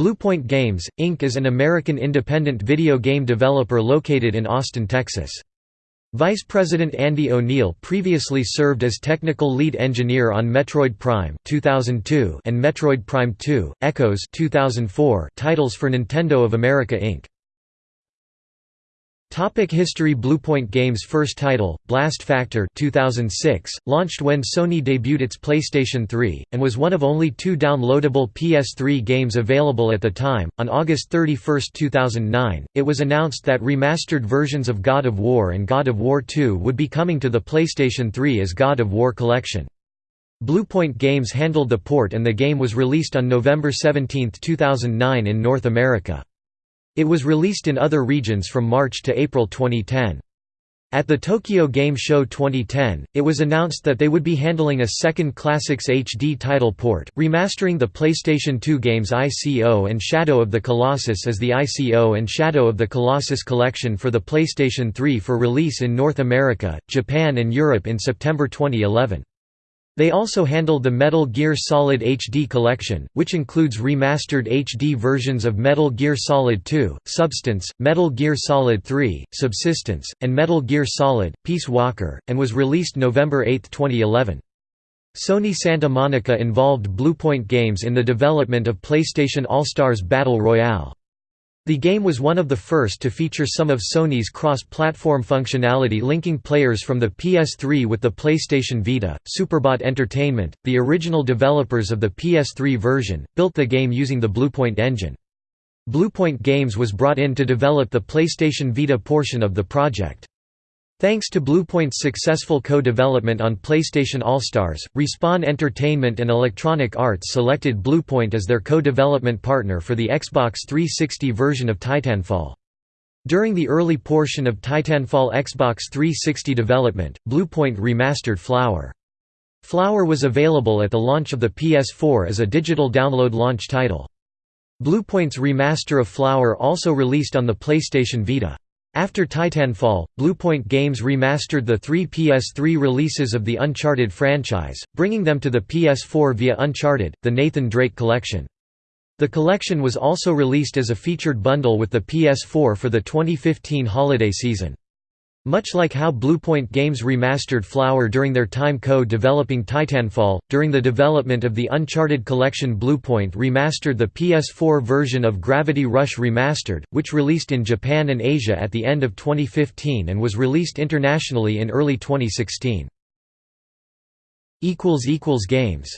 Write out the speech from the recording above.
Bluepoint Games, Inc. is an American independent video game developer located in Austin, Texas. Vice President Andy O'Neill previously served as technical lead engineer on Metroid Prime 2002 and Metroid Prime 2: Echoes 2004 titles for Nintendo of America Inc. Topic History Bluepoint Games' first title, Blast Factor 2006, launched when Sony debuted its PlayStation 3, and was one of only two downloadable PS3 games available at the time. On August 31, 2009, it was announced that remastered versions of God of War and God of War 2 would be coming to the PlayStation 3 as God of War Collection. Bluepoint Games handled the port and the game was released on November 17, 2009 in North America. It was released in other regions from March to April 2010. At the Tokyo Game Show 2010, it was announced that they would be handling a second Classics HD title port, remastering the PlayStation 2 games ICO and Shadow of the Colossus as the ICO and Shadow of the Colossus collection for the PlayStation 3 for release in North America, Japan and Europe in September 2011. They also handled the Metal Gear Solid HD collection, which includes remastered HD versions of Metal Gear Solid 2, Substance, Metal Gear Solid 3, Subsistence, and Metal Gear Solid, Peace Walker, and was released November 8, 2011. Sony Santa Monica involved Bluepoint Games in the development of PlayStation All-Stars Battle Royale. The game was one of the first to feature some of Sony's cross-platform functionality linking players from the PS3 with the PlayStation Vita. Superbot Entertainment, the original developers of the PS3 version, built the game using the Bluepoint engine. Bluepoint Games was brought in to develop the PlayStation Vita portion of the project. Thanks to Bluepoint's successful co-development on PlayStation All-Stars, Respawn Entertainment and Electronic Arts selected Bluepoint as their co-development partner for the Xbox 360 version of Titanfall. During the early portion of Titanfall Xbox 360 development, Bluepoint remastered Flower. Flower was available at the launch of the PS4 as a digital download launch title. Bluepoint's remaster of Flower also released on the PlayStation Vita. After Titanfall, Bluepoint Games remastered the three PS3 releases of the Uncharted franchise, bringing them to the PS4 via Uncharted, the Nathan Drake Collection. The collection was also released as a featured bundle with the PS4 for the 2015 holiday season. Much like how Bluepoint Games remastered Flower during their time co-developing Titanfall, during the development of the Uncharted collection Bluepoint remastered the PS4 version of Gravity Rush Remastered, which released in Japan and Asia at the end of 2015 and was released internationally in early 2016. Games